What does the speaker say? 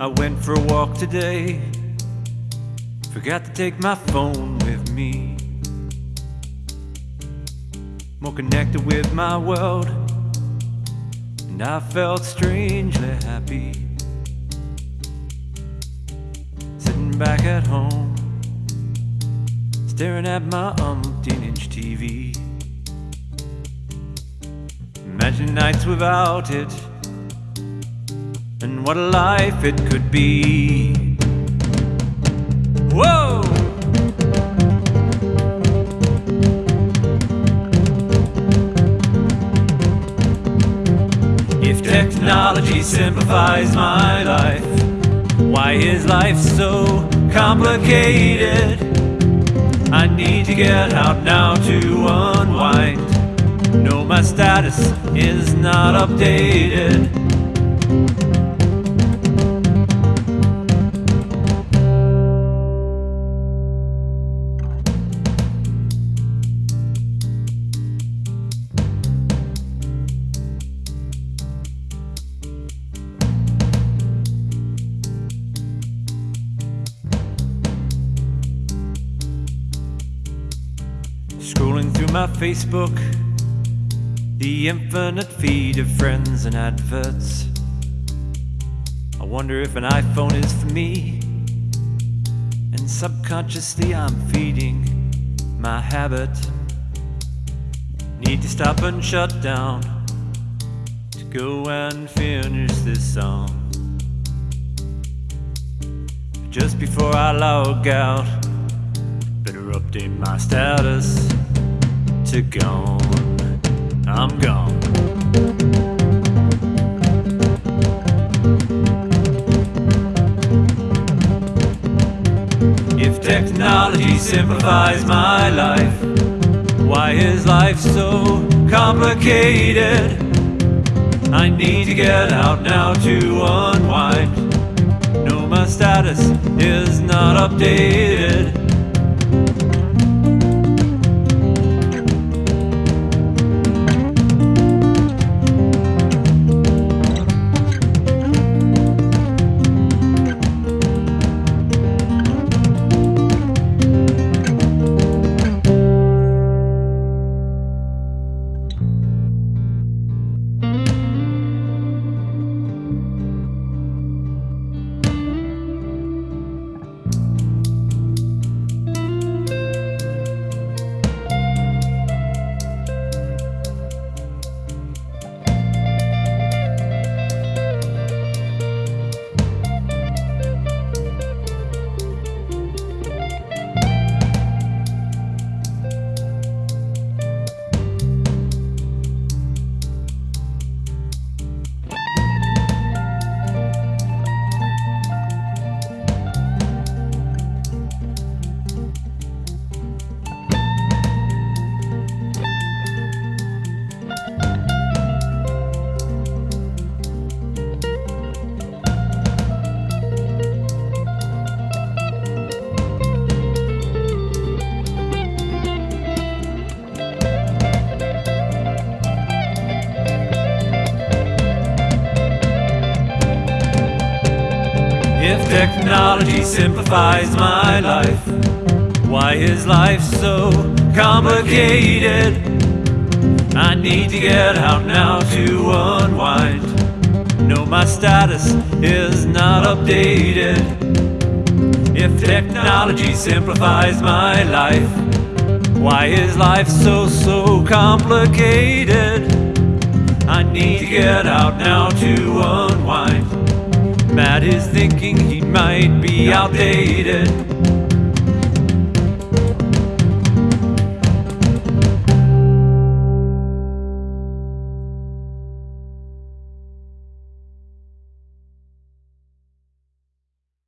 I went for a walk today. Forgot to take my phone with me. More connected with my world, and I felt strangely happy. Sitting back at home, staring at my umpteen inch TV. Imagine nights without it, and what a life it could be. Whoa! If technology simplifies my life, why is life so complicated? I need to get out now to unwind. No, my status is not updated. My Facebook, the infinite feed of friends and adverts. I wonder if an iPhone is for me. And subconsciously, I'm feeding my habit. Need to stop and shut down to go and finish this song. Just before I log out, better update my status to gone. I'm gone. If technology simplifies my life, why is life so complicated? I need to get out now to unwind. No, my status is not updated. Technology simplifies my life, why is life so complicated? I need to get out now to unwind. No, my status is not updated. If technology simplifies my life, why is life so, so complicated? I need to get out now to unwind. Matt is thinking he might be outdated.